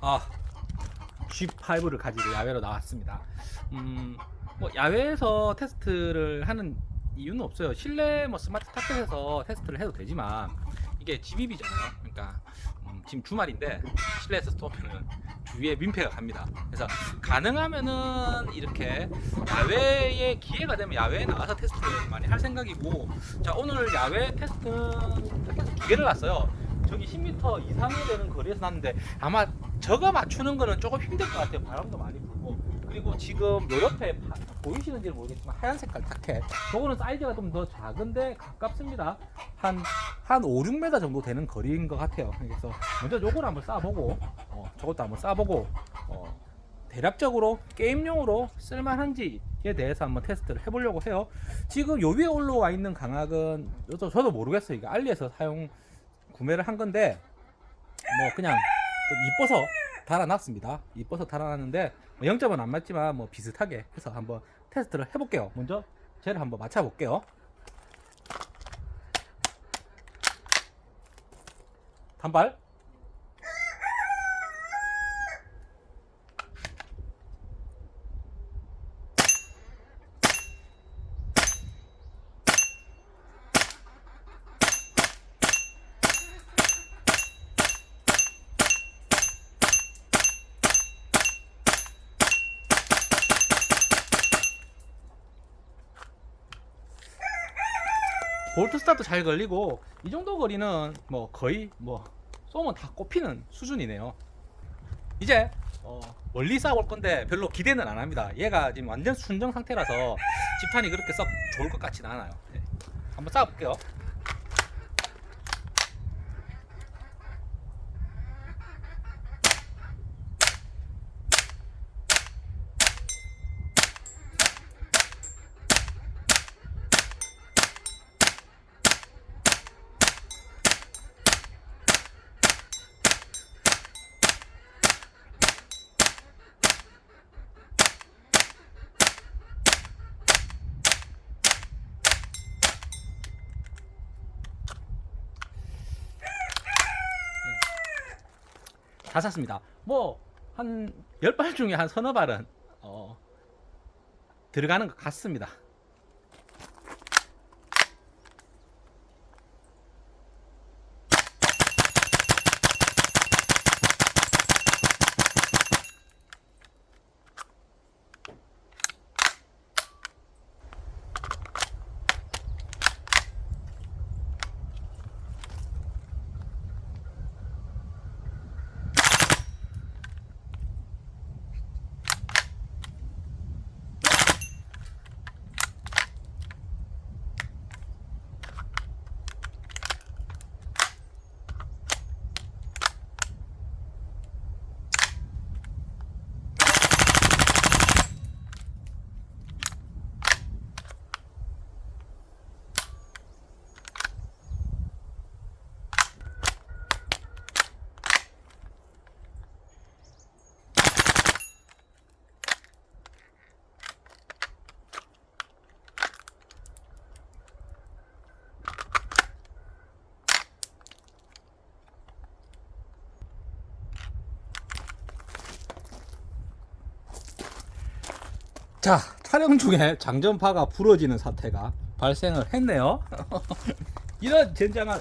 아 G5를 가지고 야외로 나왔습니다. 음, 뭐 야외에서 테스트를 하는 이유는 없어요. 실내 뭐 스마트 타켓에서 테스트를 해도 되지만 이게 GBB잖아요. 그러니까 음, 지금 주말인데 실내에서 쏘면은 주위에 민폐가 갑니다. 그래서 가능하면은 이렇게 야외에 기회가 되면 야외에 나가서 테스트를 많이 할 생각이고 자 오늘 야외 테스트 타켓에서 두 개를 놨어요. 저기 10m 이상이 되는 거리에서 났는데 아마 저거 맞추는 거는 조금 힘들 것 같아요. 바람도 많이 불고. 그리고 지금 요 옆에 파- 보이시는지 모르겠지만 하얀 색깔 타켓. 저거는 사이즈가 좀 더 작은데 가깝습니다. 한, 한 5, 6m 정도 되는 거리인 것 같아요. 그래서 먼저 요걸 한번 쏴보고, 어, 저것도 한번 쏴보고, 어, 대략적으로 게임용으로 쓸만한지에 대해서 한번 테스트를 해보려고 해요. 지금 요 위에 올라와 있는 강압은 저도, 모르겠어요. 이거 알리에서 사용 구매를 한 건데 뭐 그냥 좀 이뻐서 달아놨습니다. 이뻐서 달아놨는데 뭐 0점은 안 맞지만 뭐 비슷하게 해서 한번 테스트를 해볼게요. 먼저 쟤를 한번 맞춰볼게요. 단발 볼트 스톱 잘 걸리고 이 정도 거리는 뭐 거의 뭐 쏘면 다 꼽히는 수준이네요. 이제 어, 멀리 쏴볼 건데 별로 기대는 안 합니다. 얘가 지금 완전 순정 상태라서 집탄이 그렇게 썩 좋을 것 같지는 않아요. 네. 한번 쏴볼게요. 다 샀습니다. 뭐 한 10발 중에 한 서너 발은 어, 들어가는 것 같습니다. 자 촬영 중에 장전파가 부러지는 사태가 발생을 했네요. 이런 젠장한